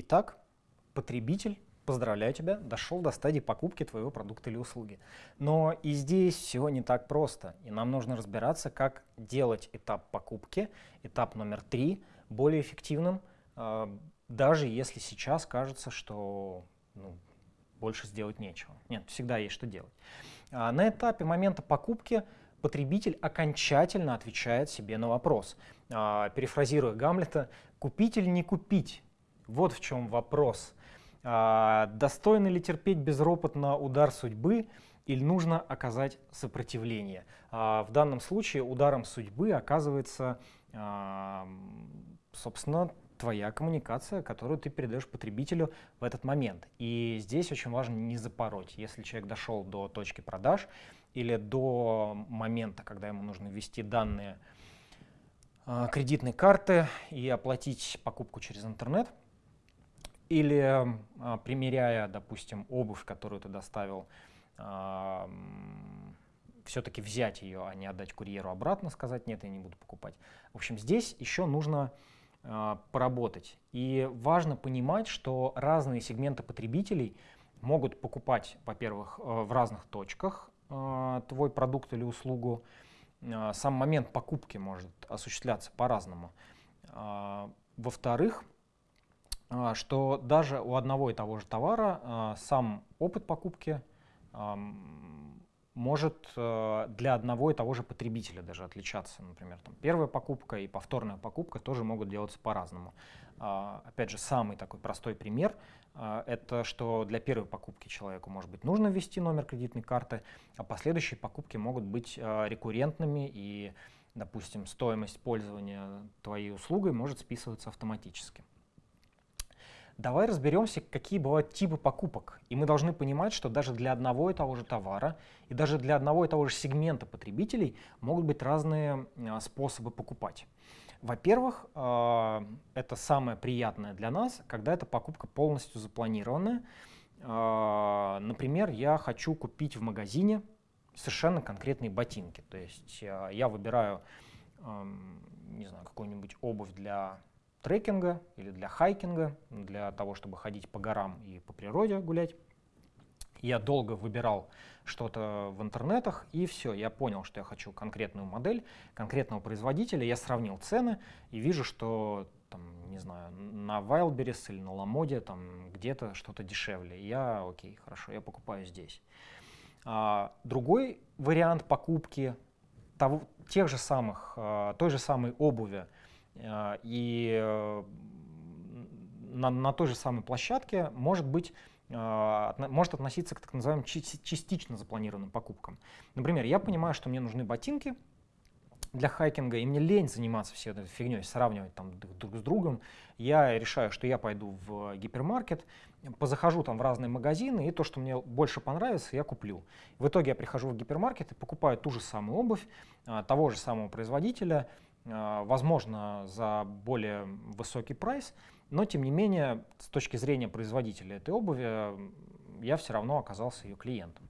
Итак, потребитель, поздравляю тебя, дошел до стадии покупки твоего продукта или услуги. Но и здесь все не так просто, и нам нужно разбираться, как делать этап покупки, этап номер три, более эффективным, э, даже если сейчас кажется, что ну, больше сделать нечего. Нет, всегда есть что делать. А на этапе момента покупки потребитель окончательно отвечает себе на вопрос. А, перефразируя Гамлета, купить или не купить? Вот в чем вопрос. А, достойно ли терпеть безропотно удар судьбы или нужно оказать сопротивление? А, в данном случае ударом судьбы оказывается, а, собственно, твоя коммуникация, которую ты передаешь потребителю в этот момент. И здесь очень важно не запороть. Если человек дошел до точки продаж или до момента, когда ему нужно ввести данные кредитной карты и оплатить покупку через интернет, или э, примеряя, допустим, обувь, которую ты доставил, все-таки взять ее, а не отдать курьеру обратно, сказать, нет, я не буду покупать. В общем, здесь еще нужно а, поработать. И важно понимать, что разные сегменты потребителей могут покупать, во-первых, э, в разных точках э, твой продукт или услугу. Сам момент покупки может осуществляться по-разному. Во-вторых, что даже у одного и того же товара сам опыт покупки может э, для одного и того же потребителя даже отличаться. Например, там, первая покупка и повторная покупка тоже могут делаться по-разному. А, опять же, самый такой простой пример а, — это что для первой покупки человеку, может быть, нужно ввести номер кредитной карты, а последующие покупки могут быть а, рекуррентными и, допустим, стоимость пользования твоей услугой может списываться автоматически. Давай разберемся, какие бывают типы покупок. И мы должны понимать, что даже для одного и того же товара и даже для одного и того же сегмента потребителей могут быть разные а, способы покупать. Во-первых, а, это самое приятное для нас, когда эта покупка полностью запланированная. А, например, я хочу купить в магазине совершенно конкретные ботинки. То есть я выбираю, не знаю, какую-нибудь обувь для трекинга или для хайкинга, для того, чтобы ходить по горам и по природе гулять. Я долго выбирал что-то в интернетах, и все, я понял, что я хочу конкретную модель, конкретного производителя, я сравнил цены и вижу, что там, не знаю, на Wildberries или на Ламоде там где-то что-то дешевле. Я, окей, хорошо, я покупаю здесь. А, другой вариант покупки того, тех же самых, а, той же самой обуви, и э, на, на той же самой площадке может быть а, может относиться к так называемым частично запланированным покупкам. Например, я понимаю, что мне нужны ботинки для хайкинга, и мне лень заниматься всей этой фигней, сравнивать там друг с другом. Я решаю, что я пойду в гипермаркет, позахожу там в разные магазины, и то, что мне больше понравится, я куплю. В итоге я прихожу в гипермаркет и покупаю ту же самую обувь, а, того же самого производителя, а, возможно, за более высокий прайс, но тем не менее, с точки зрения производителя этой обуви, я все равно оказался ее клиентом.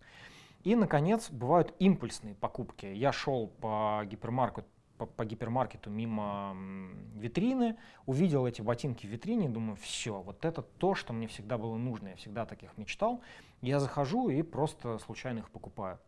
И, наконец, бывают импульсные покупки. Я шел по гипермаркету, по, по гипермаркету мимо витрины, увидел эти ботинки в витрине думаю, все, вот это то, что мне всегда было нужно, я всегда таких мечтал. Я захожу и просто случайно их покупаю.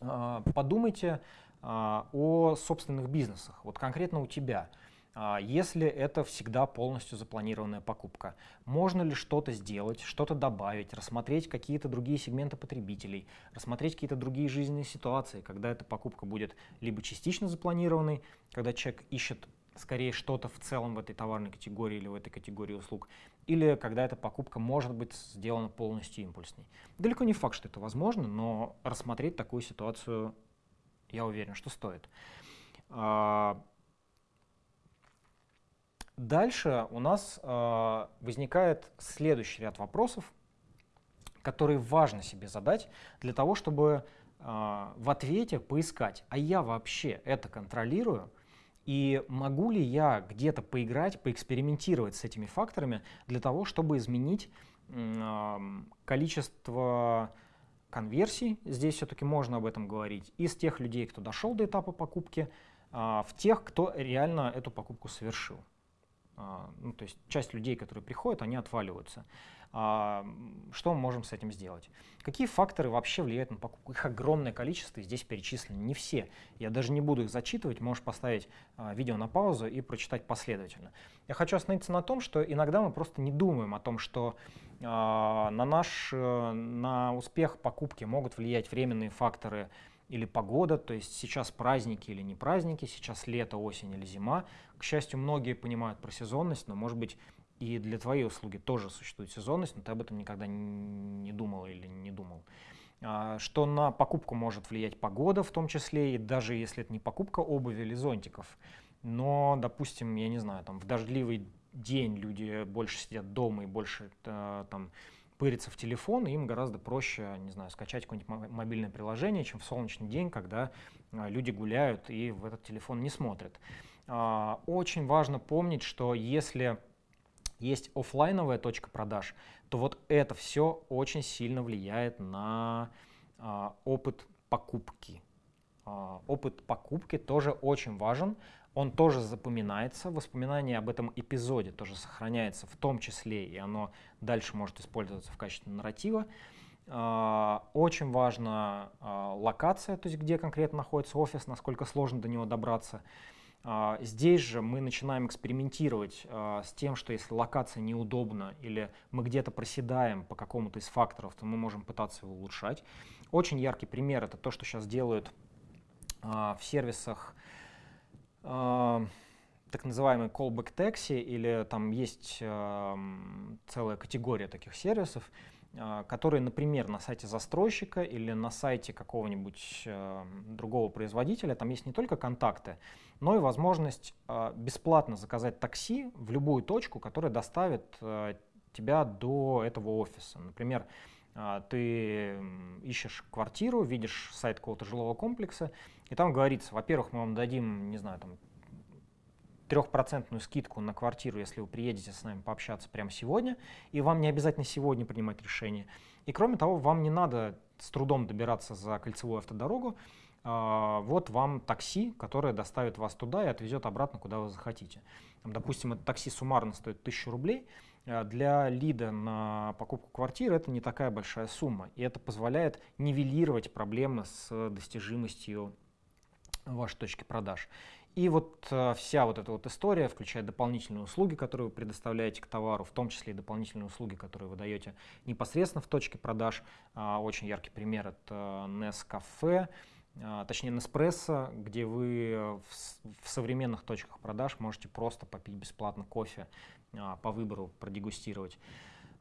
А, подумайте о собственных бизнесах, вот конкретно у тебя. А, если это всегда полностью запланированная покупка, можно ли что-то сделать, что-то добавить, рассмотреть какие-то другие сегменты потребителей, рассмотреть какие-то другие жизненные ситуации, когда эта покупка будет либо частично запланированной, когда человек ищет скорее что-то в целом в этой товарной категории или в этой категории услуг, или когда эта покупка может быть сделана полностью импульсной. Далеко не факт, что это возможно, но рассмотреть такую ситуацию я уверен, что стоит. А, дальше у нас а, возникает следующий ряд вопросов, которые важно себе задать для того, чтобы а, в ответе поискать, а я вообще это контролирую, и могу ли я где-то поиграть, поэкспериментировать с этими факторами для того, чтобы изменить количество конверсий, здесь все-таки можно об этом говорить, из тех людей, кто дошел до этапа покупки, а, в тех, кто реально эту покупку совершил. А, ну, то есть часть людей, которые приходят, они отваливаются. А, что мы можем с этим сделать? Какие факторы вообще влияют на покупку? Их огромное количество, здесь перечислены не все. Я даже не буду их зачитывать, можешь поставить а, видео на паузу и прочитать последовательно. Я хочу остановиться на том, что иногда мы просто не думаем о том, что на наш э, на успех покупки могут влиять временные факторы или погода, то есть сейчас праздники или не праздники, сейчас лето, осень или зима. К счастью, многие понимают про сезонность, но, может быть, и для твоей услуги тоже существует сезонность, но ты об этом никогда не думал или не думал. А, что на покупку может влиять погода в том числе, и даже если это не покупка обуви или зонтиков, но, допустим, я не знаю, там в дождливый день люди больше сидят дома и больше э, там пыриться в телефон, и им гораздо проще, не знаю, скачать какое-нибудь мобильное приложение, чем в солнечный день, когда а, люди гуляют и в этот телефон не смотрят. А, очень важно помнить, что если есть офлайновая точка продаж, то вот это все очень сильно влияет на а, опыт покупки. Опыт покупки тоже очень важен, он тоже запоминается, воспоминание об этом эпизоде тоже сохраняется в том числе, и оно дальше может использоваться в качестве нарратива. А, очень важна а, локация, то есть где конкретно находится офис, насколько сложно до него добраться. А, здесь же мы начинаем экспериментировать с тем, что если локация неудобна или мы где-то проседаем по какому-то из факторов, то мы можем пытаться его улучшать. Очень яркий пример это то, что сейчас делают в сервисах так называемый callback taxi, или там есть целая категория таких сервисов, э, которые, например, на сайте застройщика или на сайте какого-нибудь другого производителя, там есть не только контакты, но и возможность э, бесплатно заказать такси в любую точку, которая доставит э, тебя до этого офиса. Например, ты ищешь квартиру, видишь сайт какого-то жилого комплекса, и там говорится, во-первых, мы вам дадим, не знаю, там трехпроцентную скидку на квартиру, если вы приедете с нами пообщаться прямо сегодня, и вам не обязательно сегодня принимать решение. И кроме того, вам не надо с трудом добираться за кольцевую автодорогу, а, вот вам такси, которое доставит вас туда и отвезет обратно, куда вы захотите. Допустим, это такси суммарно стоит 1000 рублей, а для лида на покупку квартиры это не такая большая сумма, и это позволяет нивелировать проблемы с достижимостью вашей точки продаж. И вот э, вся вот эта вот история включает дополнительные услуги, которые вы предоставляете к товару, в том числе и дополнительные услуги, которые вы даете непосредственно в точке продаж. А, очень яркий пример — это Nescafe, а, точнее Nespresso, где вы в, в современных точках продаж можете просто попить бесплатно кофе а, по выбору, продегустировать.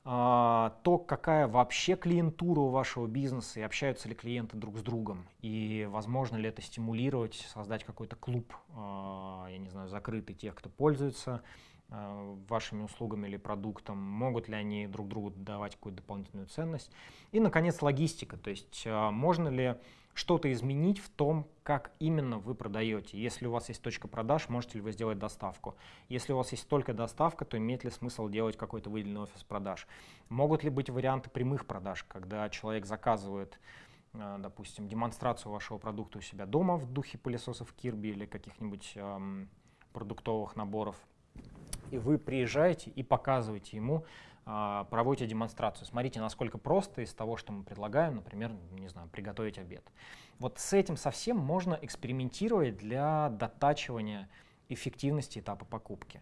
А, то, какая вообще клиентура у вашего бизнеса и общаются ли клиенты друг с другом, и возможно ли это стимулировать, создать какой-то клуб, а, я не знаю, закрытый тех, кто пользуется а, вашими услугами или продуктом, могут ли они друг другу давать какую-то дополнительную ценность. И, наконец, логистика, то есть можно ли что-то изменить в том, как именно вы продаете. Если у вас есть точка продаж, можете ли вы сделать доставку. Если у вас есть только доставка, то имеет ли смысл делать какой-то выделенный офис продаж. Могут ли быть варианты прямых продаж, когда человек заказывает э, допустим, демонстрацию вашего продукта у себя дома в духе пылесосов Kirby или каких-нибудь эм, продуктовых наборов, и вы приезжаете и показываете ему проводите демонстрацию. Смотрите, насколько просто из того, что мы предлагаем, например, не знаю, приготовить обед. Вот с этим совсем можно экспериментировать для дотачивания эффективности этапа покупки.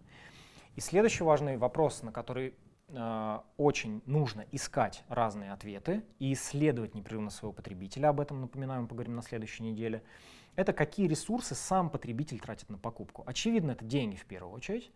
И следующий важный вопрос, на который э, очень нужно искать разные ответы и исследовать непрерывно своего потребителя, об этом, напоминаю, мы поговорим на следующей неделе, это какие ресурсы сам потребитель тратит на покупку. Очевидно, это деньги в первую очередь, а,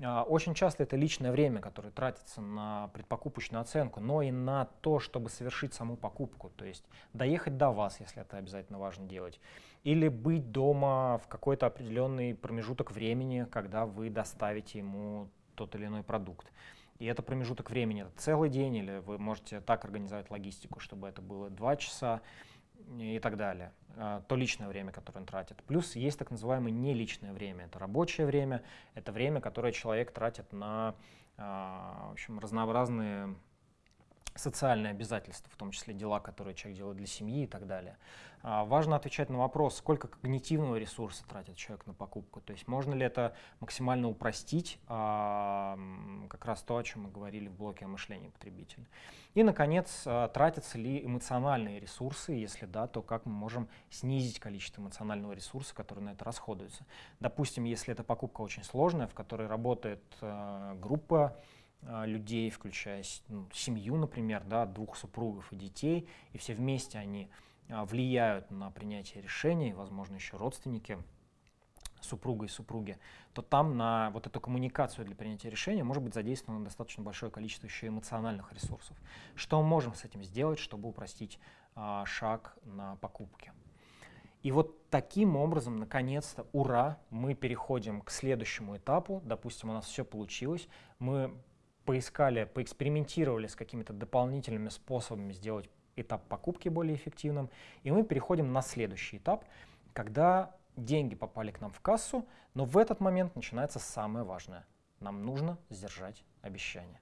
очень часто это личное время, которое тратится на предпокупочную оценку, но и на то, чтобы совершить саму покупку, то есть доехать до вас, если это обязательно важно делать, или быть дома в какой-то определенный промежуток времени, когда вы доставите ему тот или иной продукт. И это промежуток времени, это целый день, или вы можете так организовать логистику, чтобы это было два часа, и так далее, а, то личное время, которое он тратит. Плюс есть так называемое неличное время, это рабочее время, это время, которое человек тратит на а, в общем, разнообразные социальные обязательства, в том числе дела, которые человек делает для семьи и так далее. А, важно отвечать на вопрос, сколько когнитивного ресурса тратит человек на покупку. То есть можно ли это максимально упростить, а, как раз то, о чем мы говорили в блоке о мышлении потребителя. И, наконец, а, тратятся ли эмоциональные ресурсы, если да, то как мы можем снизить количество эмоционального ресурса, который на это расходуется. Допустим, если эта покупка очень сложная, в которой работает группа, людей, включая ну, семью, например, да, двух супругов и детей, и все вместе они а, влияют на принятие решений, возможно, еще родственники супруга и супруги, то там на вот эту коммуникацию для принятия решения может быть задействовано достаточно большое количество еще эмоциональных ресурсов. Что мы можем с этим сделать, чтобы упростить а, шаг на покупке? И вот таким образом, наконец-то, ура, мы переходим к следующему этапу. Допустим, у нас все получилось. Мы поискали, поэкспериментировали с какими-то дополнительными способами сделать этап покупки более эффективным. И мы переходим на следующий этап, когда деньги попали к нам в кассу, но в этот момент начинается самое важное. Нам нужно сдержать обещание.